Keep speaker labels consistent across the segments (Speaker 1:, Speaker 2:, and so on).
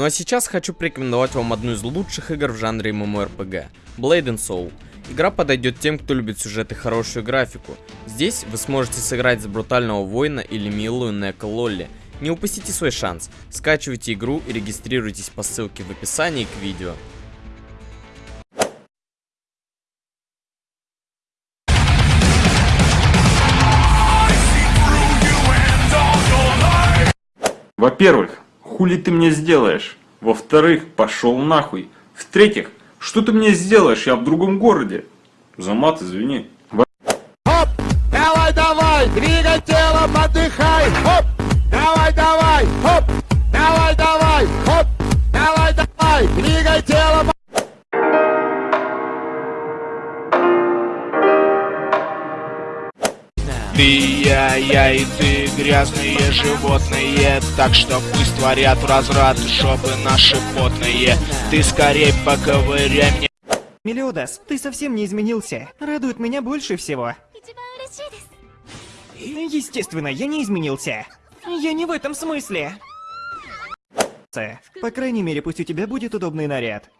Speaker 1: Ну а сейчас хочу порекомендовать вам одну из лучших игр в жанре MMORPG – Blade and Soul. Игра подойдет тем, кто любит сюжет и хорошую графику. Здесь вы сможете сыграть за брутального воина или милую Нека Лолли. Не упустите свой шанс. Скачивайте игру и регистрируйтесь по ссылке в описании к видео.
Speaker 2: Во-первых, хули ты мне сделаешь? Во-вторых, пошел нахуй. В-третьих, что ты мне сделаешь? Я в другом городе. За мат, извини.
Speaker 3: Хоп! Давай, давай! Двигай телом, отдыхай! Хоп! Давай, давай! Хоп!
Speaker 4: Ты, я, я и ты, грязные животные Так что пусть творят разврат, чтобы наши потные Ты скорей поковыряй мне
Speaker 5: Мелиодас, ты совсем не изменился. Радует меня больше всего. Естественно, я не изменился. Я не в этом смысле. По крайней мере, пусть у тебя будет удобный наряд.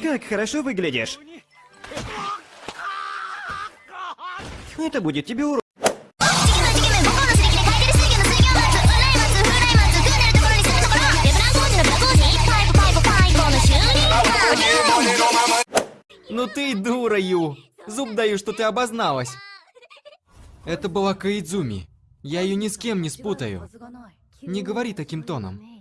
Speaker 5: Как хорошо выглядишь. Это будет тебе урок.
Speaker 6: Ну ты и дура, Ю. Зуб даю, что ты обозналась. Это была Каидзуми. Я ее ни с кем не спутаю. Не говори таким тоном.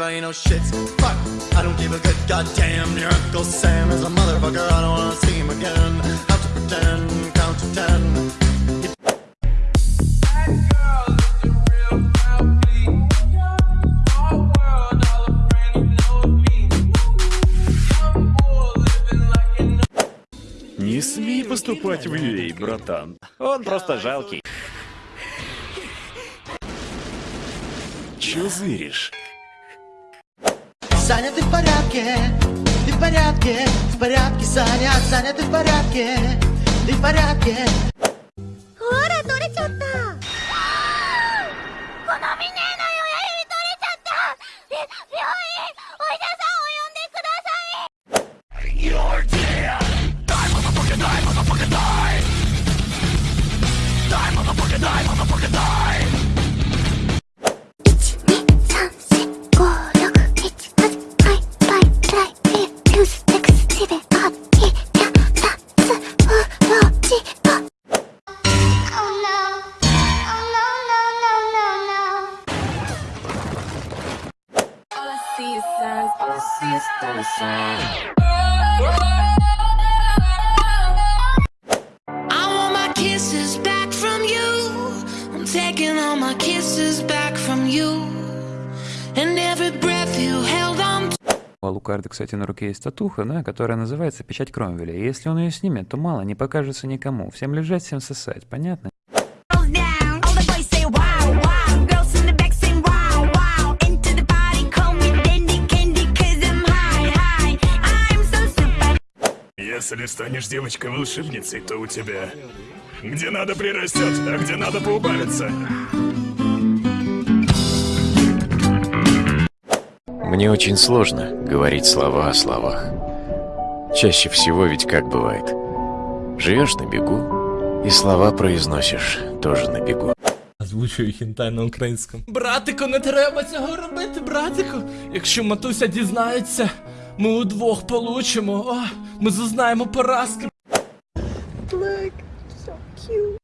Speaker 7: Everybody knows shit's fuck. I don't give a good goddamn. Your Uncle Sam is a motherfucker. I don't wanna see him again. Have to pretend, count to ten.
Speaker 8: Не смей поступать в UA, братан. Он просто жалкий. Чё зыришь?
Speaker 7: Саня, ты в порядке? Ты в порядке? В порядке, Саня. Саня, ты в порядке? Ты в порядке?
Speaker 9: У Лукарда, кстати, на руке есть татуха, да, которая называется «Печать Кромвеля». И если он ее снимет, то мало не покажется никому. Всем лежать, всем сосать, понятно?
Speaker 8: Если станешь девочкой-волшебницей, то у тебя... Где надо прирастет, а где надо поубавиться.
Speaker 10: Мне очень сложно говорить слова о словах. Чаще всего ведь как бывает. Живешь на бегу, и слова произносишь тоже на бегу.
Speaker 4: Озвучую хінтай на українському. Братику, не треба цього робити, братику. Якщо матуся дізнається, ми удвох получимо. О, ми зазнаємо поразки.
Speaker 11: Look, so cute.